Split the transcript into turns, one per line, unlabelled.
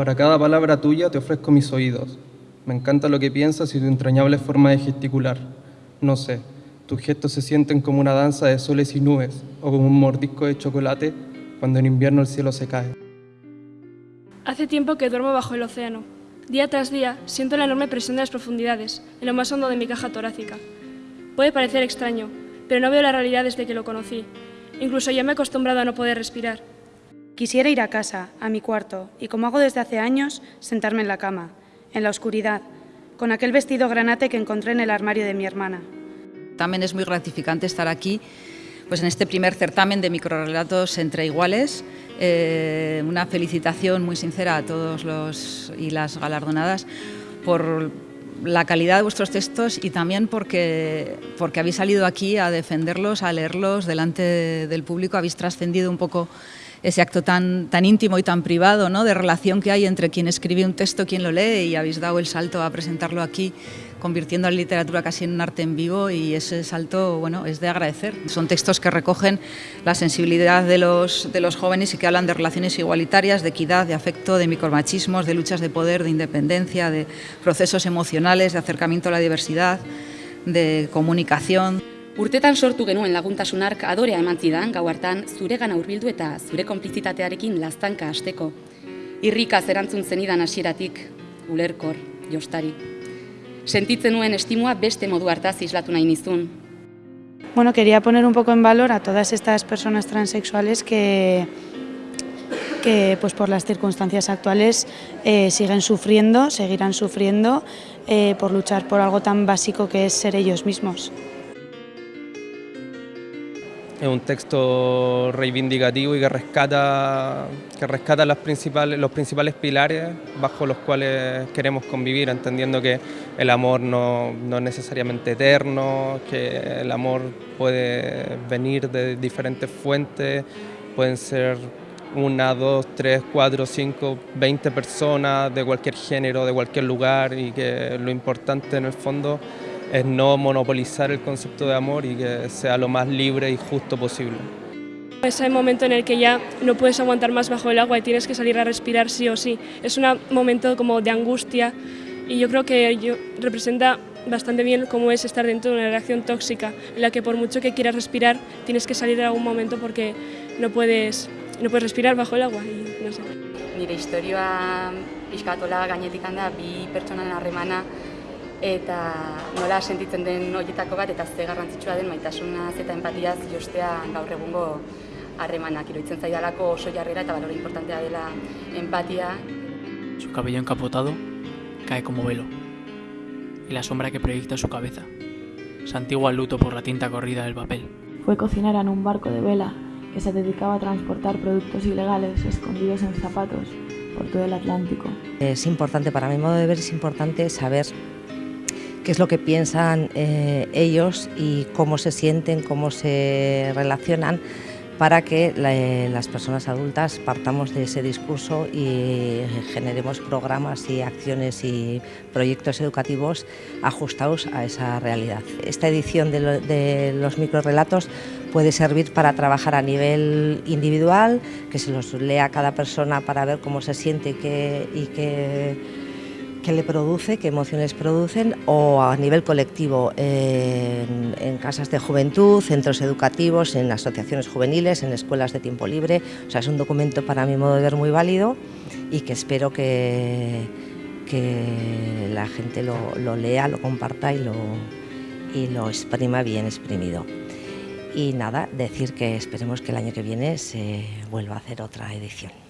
Para cada palabra tuya te ofrezco mis oídos. Me encanta lo que piensas y tu entrañable forma de gesticular. No sé, tus gestos se sienten como una danza de soles y nubes o como un mordisco de chocolate cuando en invierno el cielo se cae.
Hace tiempo que duermo bajo el océano. Día tras día siento la enorme presión de las profundidades, en lo más hondo de mi caja torácica. Puede parecer extraño, pero no veo la realidad desde que lo conocí. Incluso ya me he acostumbrado a no poder respirar.
Quisiera ir a casa, a mi cuarto, y como hago desde hace años, sentarme en la cama, en la oscuridad, con aquel vestido granate que encontré en el armario de mi hermana.
También es muy gratificante estar aquí pues en este primer certamen de microrelatos entre iguales. Eh, una felicitación muy sincera a todos los y las galardonadas por la calidad de vuestros textos y también porque, porque habéis salido aquí a defenderlos, a leerlos delante del público, habéis trascendido un poco ese acto tan, tan íntimo y tan privado ¿no? de relación que hay entre quien escribe un texto, quien lo lee y habéis dado el salto a presentarlo aquí convirtiendo la literatura casi en un arte en vivo y ese salto bueno, es de agradecer. Son textos que recogen la sensibilidad de los, de los jóvenes y que hablan de relaciones igualitarias, de equidad, de afecto, de micromachismos, de luchas de poder, de independencia, de procesos emocionales, de acercamiento a la diversidad, de comunicación.
Urtetan sortu genuen laguntasun ark adorea eman zidan gau hartan zuregana hurbildu eta zure konplizitatearekin laztanka hasteko. Irrika erantzun zenidan hasieratik, ulerkor, jostari. Sentitzen nuen estimua beste modu hartaz islatu nahi nizun.
Bueno, quería poner un poco en valor a todas estas personas transexuales que, que pues por las circunstancias actuales eh, siguen sufriendo, seguirán sufriendo eh, por luchar por algo tan básico que es ser ellos mismos.
Es un texto reivindicativo y que rescata, que rescata las principales, los principales pilares bajo los cuales queremos convivir, entendiendo que el amor no, no es necesariamente eterno, que el amor puede venir de diferentes fuentes, pueden ser una, dos, tres, cuatro, cinco, veinte personas de cualquier género, de cualquier lugar y que lo importante en el fondo es no monopolizar el concepto de amor y que sea lo más libre y justo posible.
Es el momento en el que ya no puedes aguantar más bajo el agua y tienes que salir a respirar sí o sí. Es un momento como de angustia y yo creo que yo, representa bastante bien cómo es estar dentro de una relación tóxica en la que por mucho que quieras respirar tienes que salir en algún momento porque no puedes, no puedes respirar bajo el agua. Y, no sé.
Nire historioa pixkatola gainetik handa bi pertsonan harremana eta nola sentitzen den horietako bat eta ze garrantzitsua den maitasunaz eta empatiaz jostea gaur egungo harremanak iruditzen zaidalako oso jarrera eta valore importantea dela empatia.
Su cabello encapotado cae como velo y la sombra que proyecta su cabeza santigua el luto por la tinta corrida del papel.
Fue cocinera en un barco de vela que se dedicaba a transportar productos ilegales escondidos en zapatos por todo el Atlántico.
Es importante, para mi modo de ver, es importante saber qué es lo que piensan eh, ellos y cómo se sienten, cómo se relacionan para que la, las personas adultas partamos de ese discurso y generemos programas y acciones y proyectos educativos ajustados a esa realidad. Esta edición de, lo, de los microrelatos puede servir para trabajar a nivel individual, que se los lea cada persona para ver cómo se siente que, y qué qué le produce, qué emociones producen, o a nivel colectivo en, casas de juventud, centros educativos, en asociaciones juveniles, en escuelas de tiempo libre. O sea, es un documento para mi modo de ver muy válido y que espero que, que la gente lo, lo, lea, lo comparta y lo, y lo exprima bien exprimido. Y nada, decir que esperemos que el año que viene se vuelva a hacer otra edición.